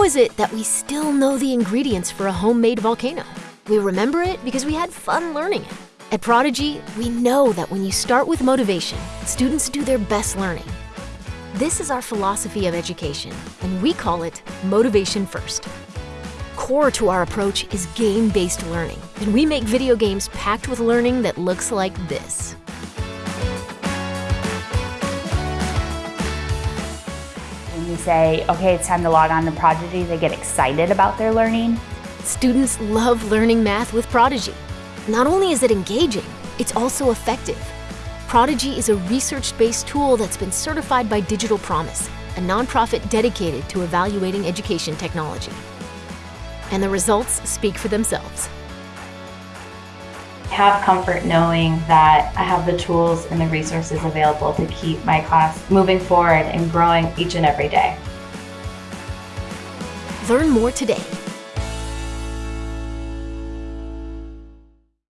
How is it that we still know the ingredients for a homemade volcano? We remember it because we had fun learning it. At Prodigy, we know that when you start with motivation, students do their best learning. This is our philosophy of education, and we call it Motivation First. Core to our approach is game-based learning, and we make video games packed with learning that looks like this. You say, okay, it's time to log on to Prodigy, they get excited about their learning. Students love learning math with Prodigy. Not only is it engaging, it's also effective. Prodigy is a research-based tool that's been certified by Digital Promise, a nonprofit dedicated to evaluating education technology. And the results speak for themselves. Have comfort knowing that I have the tools and the resources available to keep my class moving forward and growing each and every day. Learn more today